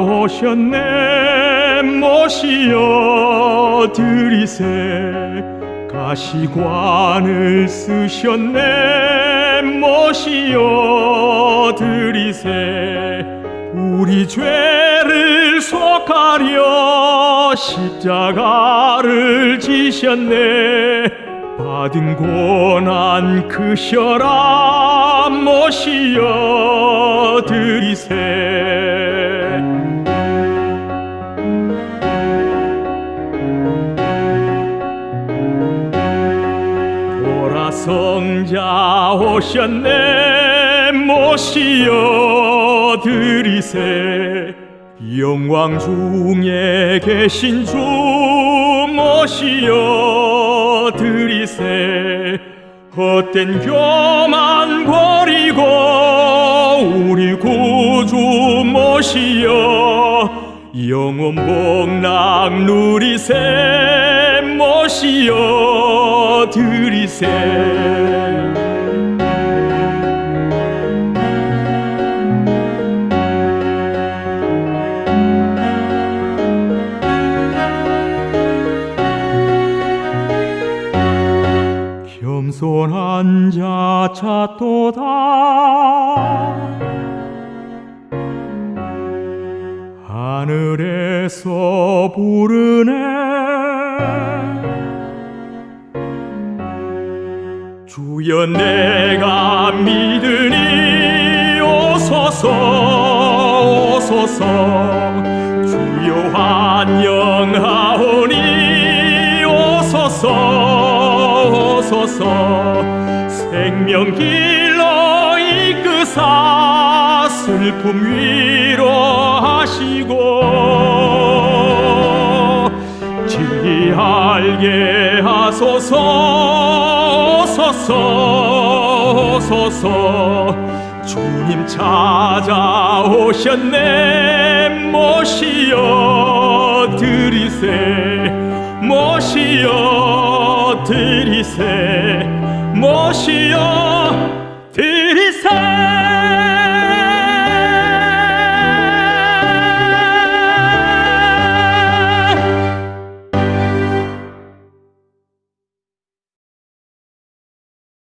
오셨네. 모시어 드리세. 가시관을 쓰셨네. 모시어 드리세. 우리 죄를 속하려 십자가를 지셨네. 받은 고난 크셔라. 모시어 드리세 성자 오셨네. 모시어 드리세. 영광 중에 계신 주 모시어 드리세. 헛된 교만 버리고 우리 구주 모시어 영원 복락 누리세. 모시어 드리세. 겸손한 자 찾도다. 하늘에서 부르네 주여 내가 믿으니 오소서 오소서. 주여 환영하오니 오소서 오소서. 생명길로 이끄사 슬픔 위로하시고 진리 알게 하소서 소서 소서 주님 찾아오셨네. 모시어 드리세 모시어 드리세 모시어 드리세